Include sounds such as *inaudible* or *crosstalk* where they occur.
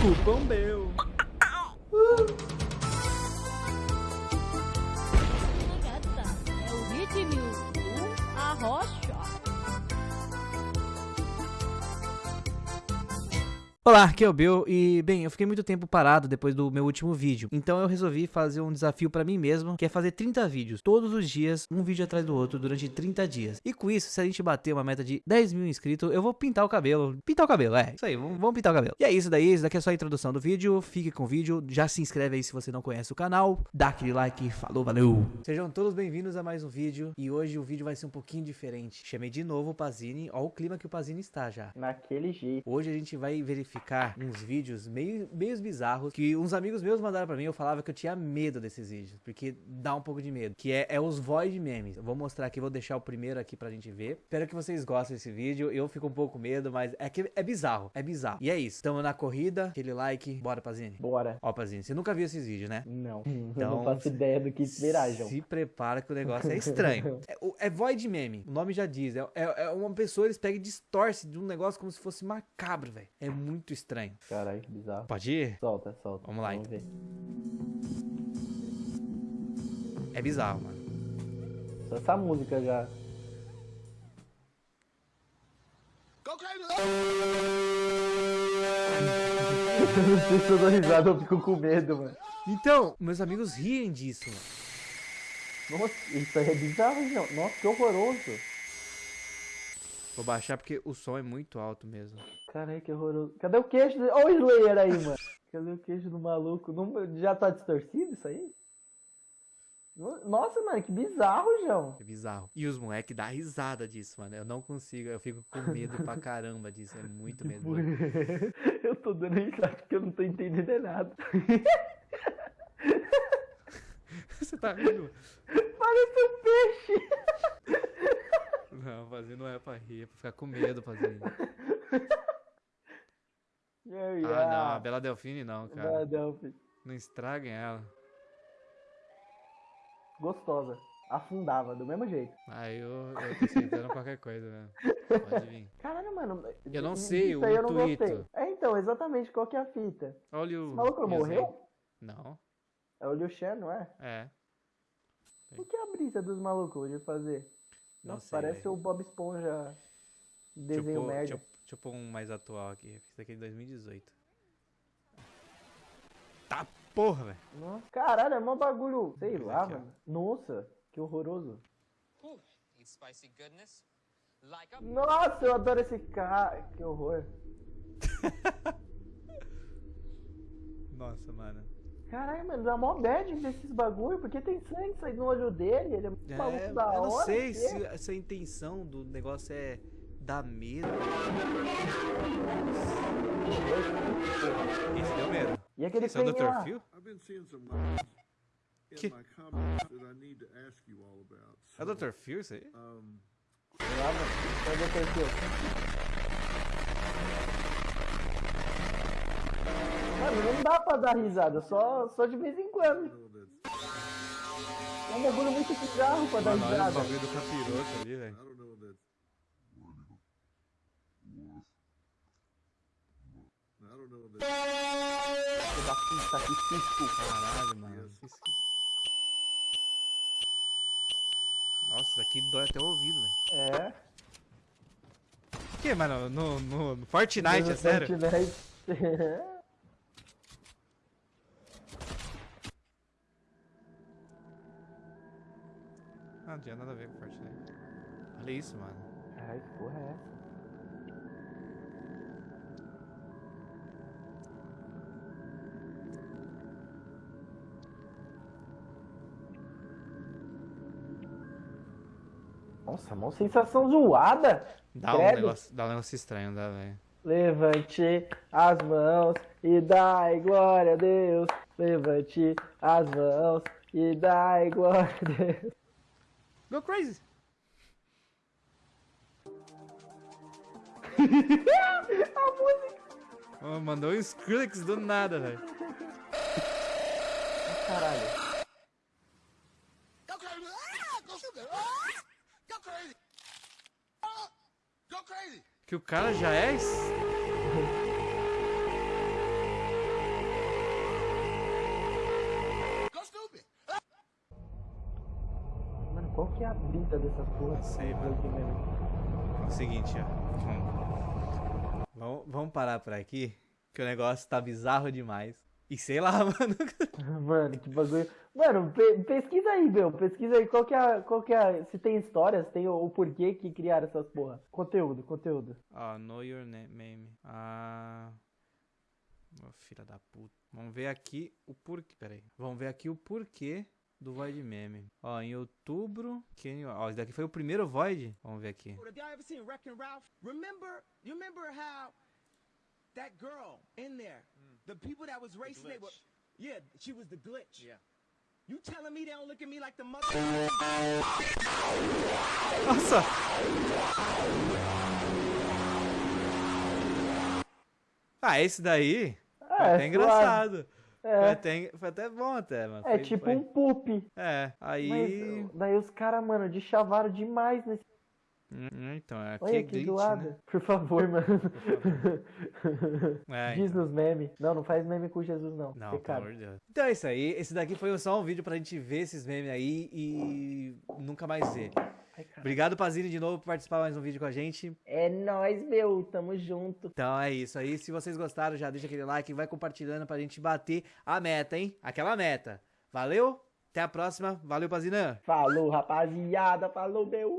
Cupom meu. Olá, aqui é o Bill e, bem, eu fiquei muito tempo parado depois do meu último vídeo, então eu resolvi fazer um desafio pra mim mesmo, que é fazer 30 vídeos, todos os dias, um vídeo atrás do outro, durante 30 dias. E com isso, se a gente bater uma meta de 10 mil inscritos, eu vou pintar o cabelo. Pintar o cabelo, é, isso aí, vamos, vamos pintar o cabelo. E é isso daí, isso daqui é só a introdução do vídeo, fique com o vídeo, já se inscreve aí se você não conhece o canal, dá aquele like, falou, valeu! Sejam todos bem-vindos a mais um vídeo, e hoje o vídeo vai ser um pouquinho diferente. Chamei de novo o Pazini, ó o clima que o Pazini está já. Naquele jeito. Hoje a gente vai verificar uns vídeos meio, meio bizarros que uns amigos meus mandaram pra mim. Eu falava que eu tinha medo desses vídeos, porque dá um pouco de medo. Que é, é os Void Memes. Eu vou mostrar aqui, vou deixar o primeiro aqui pra gente ver. Espero que vocês gostem desse vídeo. Eu fico um pouco com medo, mas é que é bizarro. É bizarro. E é isso. Tamo na corrida. Aquele like. Bora, Pazini. Bora. Ó, Pazini, você nunca viu esses vídeos, né? Não. *laughs* Então, eu não faço ideia do que esperar, João. Se prepara que o negócio é estranho. *laughs* é, é void meme. O nome já diz. É, é- é uma pessoa, eles pegam e distorcem de um negócio como se fosse macabro, velho. É muito estranho. Caralho, que bizarro. Pode ir? Solta, solta. Vamos lá, ver. É bizarro, mano. Só essa música já. Eu não sei se eu dou risada, eu fico com medo, mano. Então, meus amigos riem disso, mano. Nossa, isso aí é bizarro, João. Nossa, que horroroso. Vou baixar porque o som é muito alto mesmo. Caralho, que horroroso. Cadê o queixo? Olha o Slayer aí, mano. Cadê o queixo do maluco? Não- Já tá distorcido isso aí? No- Nossa, mano, que bizarro, João. É bizarro. E os moleques dão risada disso, mano. Eu não consigo, eu fico com medo pra *laughs* caramba disso. É muito medo. eu tô dando risada porque eu não tô entendendo é nada. *laughs* Você tá rindo? Parece um peixe. Não, fazer não é pra rir, é pra ficar com medo fazendo. Yeah, *laughs* Ah, não, a Bela Delfine não, cara. Philadelphia. Não estraguem ela. Gostosa. Afundava, do mesmo jeito. Ah, eu, eu tô aceitando qualquer coisa, né? Pode vir. Caralho, mano. Eu não sei, aí o eu não intuito. É, então, exatamente, qual que é a fita? Olha o. Esse maluco não morreu? Não, É o Liu Shan, não é? é. O que é a brisa dos malucos de fazer? Não Nossa, sei, parece o Bob Esponja desenho pôr, merda. deixa, eu, pôr um mais atual aqui. Esse daqui é de 2018. Tá porra, velho. Nossa, caralho, é mó bagulho. Sei Esse lá, aqui, ó. mano. Nossa, que horroroso. Like a Nossa, eu adoro esse cara. Que horror. *laughs* Nossa, mano. Caralho, mano, dá mó bad desses bagulho, porque tem sangue saindo no olho dele, ele é muito maluco É, da hora. eu não sei que se, é. se a intenção do negócio é dar medo. Esse deu medo. E aquele Esse é o trem lá? Dr. Phil? Que- my comments that I need to ask you all about. É o Dr. Phil isso aí? Um, Sei lá, mano. Cadê o perfil? Mano, não dá pra dar risada, só, só de vez em quando. É um bagulho muito bizarro pra dar Mano, olha o risada. bagulho do capiroto ali, velho. I don't know that. Filho da puta, que susto. Caralho, mano. que isso- Nossa, isso aqui dói até o ouvido, velho. É. O que, mano? No, no, no Fortnite, é sério? Fortnite. *laughs* Não, não tinha nada a ver com Fortnite. Olha isso, mano. Ai, que porra é essa? Nossa, mó sensação zoada. Dá um, negócio, dá um negócio estranho, dá, velho. Levante as mãos e dai glória a Deus. Levante as mãos e dai glória a Deus. Go crazy! *laughs* A música. Oh, mandou um Skrillex do nada, velho. Caralho. Go crazy! Ah! Ah! Ah, go crazy! Que o cara já é. Qual que é a brita dessas porras? Não sei, mano. É o seguinte, ó. Vamos, vamos parar por aqui, que o negócio tá bizarro demais. E sei lá, *laughs* mano. Mano, que bagulho. Mano, pe- pesquisa aí, meu. Pesquisa aí qual que é, a- qual que é, a- se tem história, se tem o, o porquê que criaram essas porra. Conteúdo, conteúdo. Ó, know your na- name. Ah. Ô, filha da puta. Vamos ver aqui o porquê. Pera aí. Vamos ver aqui o porquê do Void Meme. Ó, em outubro. Quem... Ó, esse daqui foi o primeiro Void. Vamos ver aqui. Remember, you remember how that girl in there, the people that was racing, they were, yeah, she was the glitch. Yeah. You telling me they don't look at me like the mother? Nossa! Ah, esse daí foi É, até engraçado. Foi, É, até, foi até bom até, mano. é Foi- tipo foi- um poop. É, aí... Mas daí os caras, mano, de chavaram demais nesse. Hum, Então, aqui Olha é que glitch, zoada. né? Por favor, mano. É, Diz então. nos memes. Não, não faz meme com Jesus, não. Não, pelo Pecado. amor de Deus. Então é isso aí. Esse daqui foi só um vídeo pra gente ver esses memes aí e nunca mais ver. Ai. Obrigado, Pazini, de novo por participar mais um vídeo com a gente. É nóis, meu. Tamo junto. Então é isso aí. Se vocês gostaram, já deixa aquele like e vai compartilhando pra gente bater a meta, hein? Aquela meta. Valeu? Até a próxima. Valeu, Pazinã. Falou, rapaziada. Falou, meu.